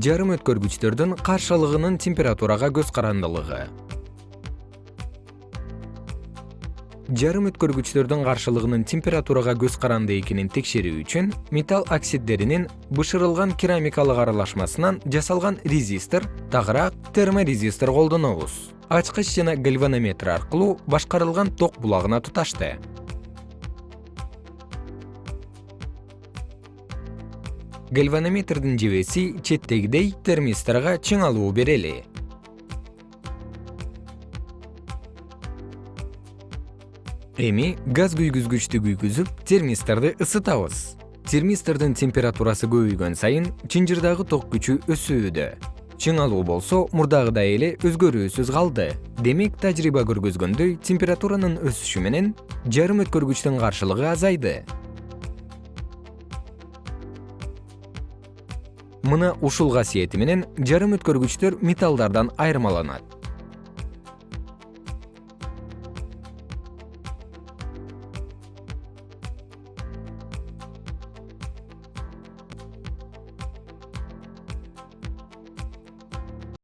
жарым өткөргүчтөрдүн каршылыгынын температурага көз карандылыгы. Жарым өткөргүчтөрдүн каршылыгынын температурага көз каранды экенин текшерүү үчүн металл оксиддеринин бышырылган керамикалык аралашмасынан жасалган резистор тагыраак терморезистор колдонобуз. Ачкыч жана гальванометр аркылуу башкарылган ток булагына туташты гальванометрдин жебеси четтегидей термисторго чыңалуу берели. Эми газ күйгүзгүчтү күйгүзүп термисторду ысытабыз. Термистордун температурасы көбөйгөн сайын чынжырдагы ток күчү өсүүдө. Чыңалуу болсо мурдагыдай эле өзгөрүүсүз калды. Демек тажрыйба көргөзгөндөй температуранын өсүшү менен жарым өткөргүчтүн каршылыгы азайды мына ушул касиети менен жарым өткөргүчтөр металлдардан айырмаланат